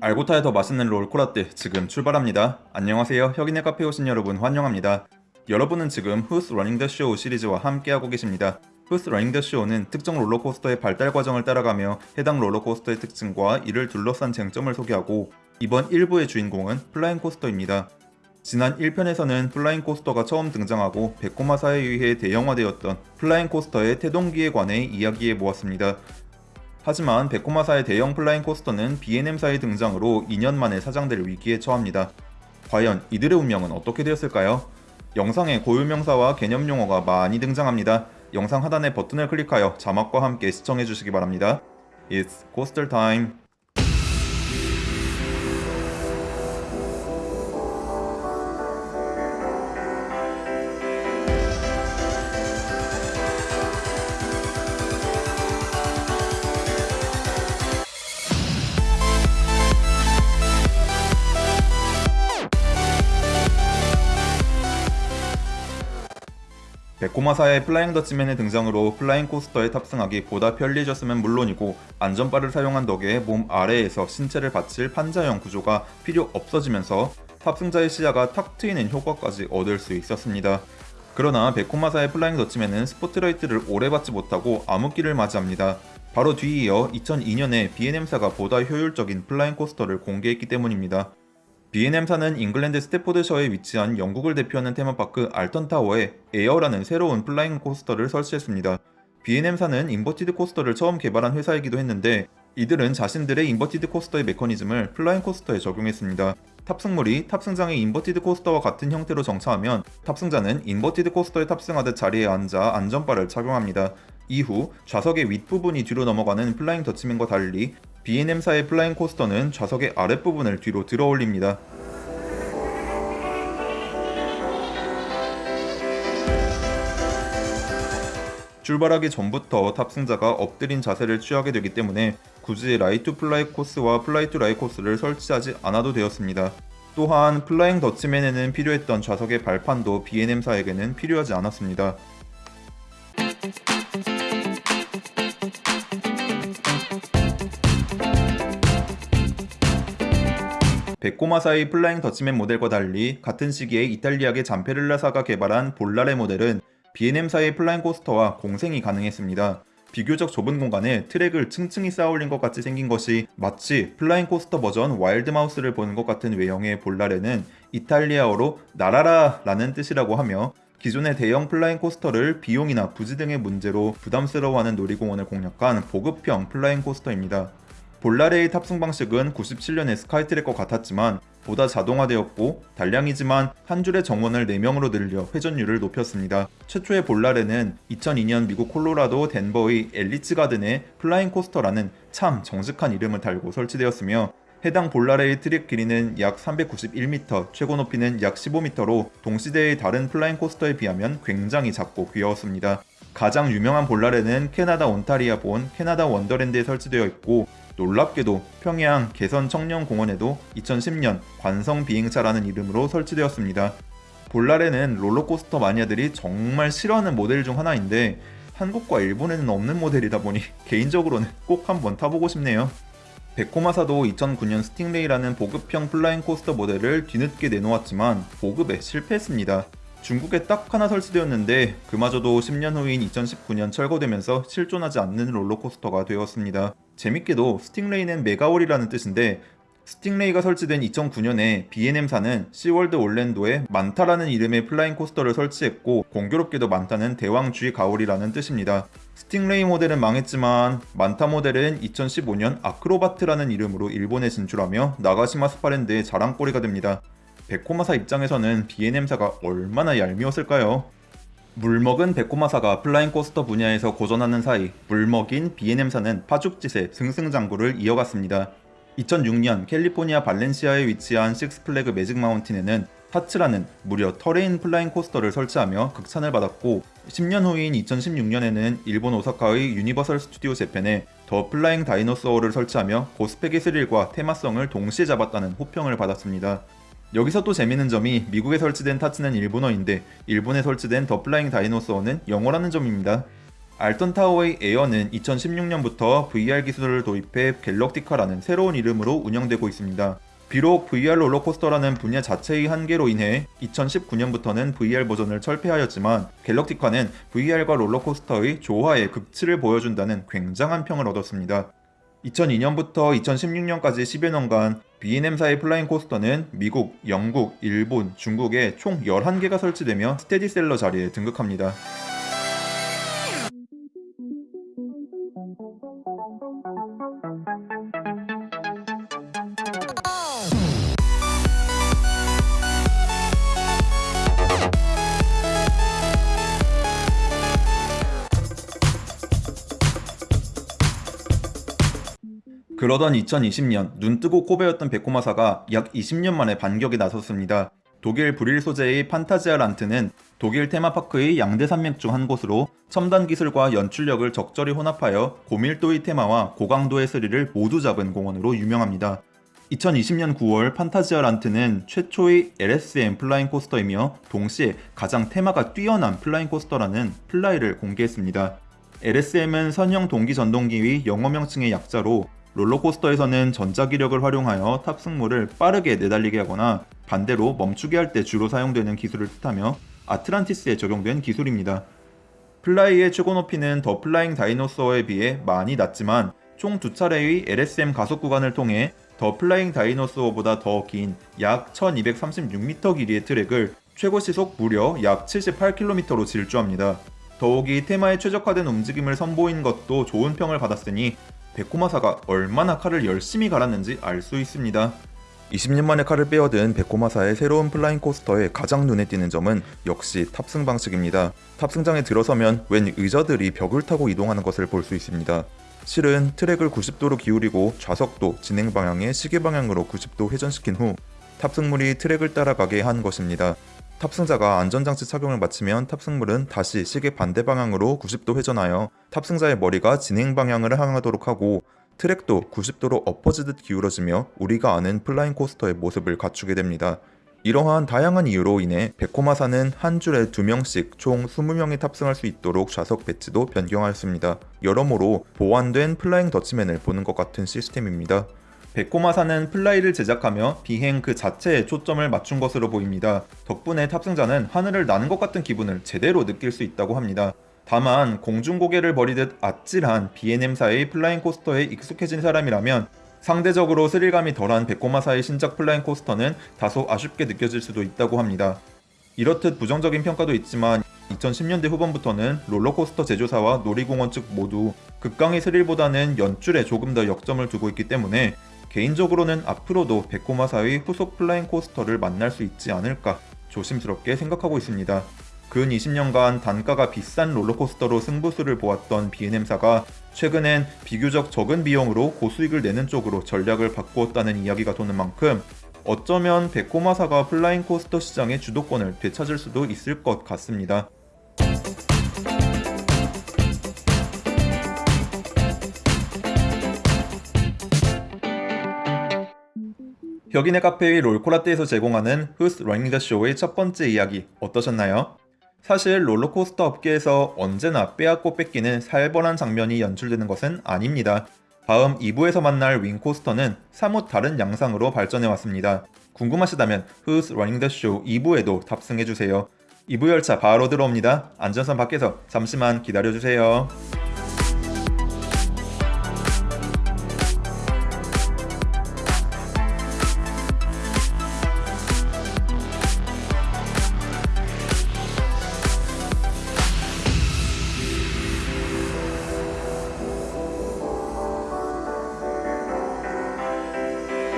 알고 타면 더 맛있는 롤코라떼 지금 출발합니다. 안녕하세요. 혁인의 카페 오신 여러분 환영합니다. 여러분은 지금 Who's Running the Show 시리즈와 함께하고 계십니다. Who's Running the Show는 특정 롤러코스터의 발달 과정을 따라가며 해당 롤러코스터의 특징과 이를 둘러싼 쟁점을 소개하고 이번 1부의 주인공은 flying coaster입니다. 지난 1편에서는 flying coaster가 처음 등장하고 Vekoma사에 의해 대형화되었던 flying coaster의 태동기에 관해 이야기해 보았습니다. 하지만 백고마사의 대형 플라잉 코스터는 B&M사의 등장으로 2년 만에 사장될 위기에 처합니다. 과연 이들의 운명은 어떻게 되었을까요? 영상에 고유명사와 개념 용어가 많이 등장합니다. 영상 하단의 버튼을 클릭하여 자막과 함께 시청해주시기 바랍니다. It's Coaster Time! Vekoma사의 Flying Dutchman의 등장으로 flying coaster에 탑승하기 보다 편리해졌으면 물론이고 안전바를 사용한 덕에 몸 아래에서 신체를 받칠 판자형 구조가 필요 없어지면서 탑승자의 시야가 탁 트이는 효과까지 얻을 수 있었습니다. 그러나 Vekoma사의 Flying Dutchman은 스포트라이트를 오래 받지 못하고 암흑기를 맞이합니다. 바로 뒤이어 2002년에 B&M사가 보다 효율적인 flying coaster를 공개했기 때문입니다. B&M사는 잉글랜드 스태포드셔에 위치한 영국을 대표하는 테마파크 알턴타워에 Air라는 새로운 flying coaster를 설치했습니다. B&M사는 inverted coaster를 처음 개발한 회사이기도 했는데 이들은 자신들의 inverted coaster의 메커니즘을 flying coaster에 적용했습니다. 탑승물이 탑승장의 inverted coaster와 같은 형태로 정차하면 탑승자는 inverted coaster에 탑승하듯 자리에 앉아 안전바를 착용합니다. 이후 좌석의 윗부분이 뒤로 넘어가는 Flying Dutchman과 달리 B&M사의 flying coaster는 좌석의 아랫부분을 뒤로 들어 올립니다. 출발하기 전부터 탑승자가 엎드린 자세를 취하게 되기 때문에 굳이 lie to fly 코스와 fly to lie 코스를 설치하지 않아도 되었습니다. 또한 Flying Dutchman에는 필요했던 좌석의 발판도 B&M사에게는 필요하지 않았습니다. Vekoma사의 Flying Dutchman 모델과 달리 같은 시기에 이탈리아계 Zamperla사가 개발한 Volare 모델은 B&M사의 flying coaster와 공생이 가능했습니다. 비교적 좁은 공간에 트랙을 층층이 쌓아올린 것 같이 생긴 것이 마치 flying coaster 버전 wild mouse를 보는 것 같은 외형의 Volare는 이탈리아어로 날아라 라는 뜻이라고 하며 기존의 대형 flying coaster를 비용이나 부지 등의 문제로 부담스러워하는 놀이공원을 공략한 보급형 flying coaster입니다. Volare의 탑승 방식은 97년의 Skytrak과 같았지만 보다 자동화되었고 단량이지만 한 줄의 정원을 4명으로 늘려 회전율을 높였습니다. 최초의 Volare는 2002년 미국 콜로라도 덴버의 엘리치 가든에 Flying Coaster라는 참 정직한 이름을 달고 설치되었으며 해당 Volare의 트랙 길이는 약 391m, 최고 높이는 약 15m로 동시대의 다른 flying coaster에 비하면 굉장히 작고 귀여웠습니다. 가장 유명한 Volare는 캐나다 온타리아 본 캐나다 원더랜드에 설치되어 있고 놀랍게도 평양 개선 청년공원에도 2010년 관성 비행차라는 이름으로 설치되었습니다. Volare는 롤러코스터 마니아들이 정말 싫어하는 모델 중 하나인데 한국과 일본에는 없는 모델이다 보니 개인적으로는 꼭 한번 타보고 싶네요. Vekoma사도 2009년 Stingray라는 보급형 flying coaster 모델을 뒤늦게 내놓았지만 보급에 실패했습니다. 중국에 딱 하나 설치되었는데 그마저도 10년 후인 2019년 철거되면서 실존하지 않는 롤러코스터가 되었습니다. 재밌게도 Stingray는 매가오리라는 뜻인데 Stingray가 설치된 2009년에 B&M사는 시월드 올랜도에 Manta라는 이름의 flying coaster를 설치했고 공교롭게도 Manta는 대왕 쥐 가오리라는 뜻입니다. 스팅레이 모델은 망했지만 만타 모델은 2015년 아크로바트라는 이름으로 일본에 진출하며 나가시마 스파랜드의 자랑거리가 됩니다. 베코마사 입장에서는 B&M사가 얼마나 얄미웠을까요? 물먹은 베코마사가 flying coaster 분야에서 고전하는 사이 물먹인 B&M사는 파죽지세의 승승장구를 이어갔습니다. 2006년 캘리포니아 발렌시아에 위치한 식스플래그 매직 마운틴에는 타츠라는 무려 terrain flying coaster를 설치하며 극찬을 받았고 10년 후인 2016년에는 일본 오사카의 유니버설 스튜디오 재팬에 더 플라잉 다이노소어를 설치하며 고스펙의 스릴과 테마성을 동시에 잡았다는 호평을 받았습니다. 여기서 또 재밌는 점이 미국에 설치된 타츠는 일본어인데 일본에 설치된 더 플라잉 다이노소어는 영어라는 점입니다. 알턴 타워의 에어는 2016년부터 VR 기술을 도입해 갤럭티카라는 새로운 이름으로 운영되고 있습니다. 비록 VR 롤러코스터라는 분야 자체의 한계로 인해 2019년부터는 VR 버전을 철폐하였지만 갤럭티카는 VR과 롤러코스터의 조화의 극치를 보여준다는 굉장한 평을 얻었습니다. 2002년부터 2016년까지 10여 년간 B&M사의 flying coaster는 미국, 영국, 일본, 중국에 총 11개가 설치되며 스테디셀러 자리에 등극합니다. 그러던 2020년 눈 뜨고 코 베었던 베코마사가 약 20년 만에 반격에 나섰습니다. 독일 브륄 소재의 판타지아 란트는 독일 테마파크의 양대 산맥 중 한 곳으로 첨단 기술과 연출력을 적절히 혼합하여 고밀도의 테마와 고강도의 스릴을 모두 잡은 공원으로 유명합니다. 2020년 9월 판타지아 란트는 최초의 LSM 플라잉 코스터이며 동시에 가장 테마가 뛰어난 flying coaster라는 플라이를 공개했습니다. LSM은 선형 동기 전동기의 영어 명칭의 약자로 롤러코스터에서는 전자기력을 활용하여 탑승물을 빠르게 내달리게 하거나 반대로 멈추게 할 때 주로 사용되는 기술을 뜻하며 아틀란티스에 적용된 기술입니다. 플라이의 최고 높이는 더 플라잉 다이노소어에 비해 많이 낮지만 총 두 차례의 LSM 가속 구간을 통해 더 플라잉 다이노소어보다 더 긴 약 1236m 길이의 트랙을 최고 시속 무려 약 78km로 질주합니다. 더욱이 테마에 최적화된 움직임을 선보인 것도 좋은 평을 받았으니 베코마사가 얼마나 칼을 열심히 갈았는지 알 수 있습니다. 20년 만에 칼을 빼어든 베코마사의 새로운 flying coaster의 가장 눈에 띄는 점은 역시 탑승 방식입니다. 탑승장에 들어서면 웬 의자들이 벽을 타고 이동하는 것을 볼 수 있습니다. 실은 트랙을 90도로 기울이고 좌석도 진행 방향의 시계 방향으로 90도 회전시킨 후 탑승물이 트랙을 따라가게 한 것입니다. 탑승자가 안전장치 착용을 마치면 탑승물은 다시 시계 반대 방향으로 90도 회전하여 탑승자의 머리가 진행 방향을 향하도록 하고 트랙도 90도로 엎어지듯 기울어지며 우리가 아는 flying coaster의 모습을 갖추게 됩니다. 이러한 다양한 이유로 인해 베코마사는 한 줄에 2명씩 총 20명이 탑승할 수 있도록 좌석 배치도 변경하였습니다. 여러모로 보완된 플라잉 더치맨을 보는 것 같은 시스템입니다. 베코마사는 플라이를 제작하며 비행 그 자체에 초점을 맞춘 것으로 보입니다. 덕분에 탑승자는 하늘을 나는 것 같은 기분을 제대로 느낄 수 있다고 합니다. 다만 공중곡예를 벌이듯 아찔한 B&M사의 플라잉 코스터에 익숙해진 사람이라면 상대적으로 스릴감이 덜한 베코마사의 신작 flying coaster는 다소 아쉽게 느껴질 수도 있다고 합니다. 이렇듯 부정적인 평가도 있지만 2010년대 후반부터는 롤러코스터 제조사와 놀이공원 측 모두 극강의 스릴보다는 연출에 조금 더 역점을 두고 있기 때문에 개인적으로는 앞으로도 베코마사의 후속 flying coaster를 만날 수 있지 않을까 조심스럽게 생각하고 있습니다. 근 20년간 단가가 비싼 롤러코스터로 승부수를 보았던 B&M사가 최근엔 비교적 적은 비용으로 고수익을 내는 쪽으로 전략을 바꾸었다는 이야기가 도는 만큼 어쩌면 베코마사가 flying coaster 시장의 주도권을 되찾을 수도 있을 것 같습니다. 혁인의 카페의 롤코라떼에서 제공하는 Who's Running the Show의 첫 번째 이야기 어떠셨나요? 사실 롤러코스터 업계에서 언제나 빼앗고 뺏기는 살벌한 장면이 연출되는 것은 아닙니다. 다음 2부에서 만날 윙코스터는 사뭇 다른 양상으로 발전해왔습니다. 궁금하시다면 Who's Running the Show 2부에도 탑승해주세요. 2부 열차 바로 들어옵니다. 안전선 밖에서 잠시만 기다려주세요.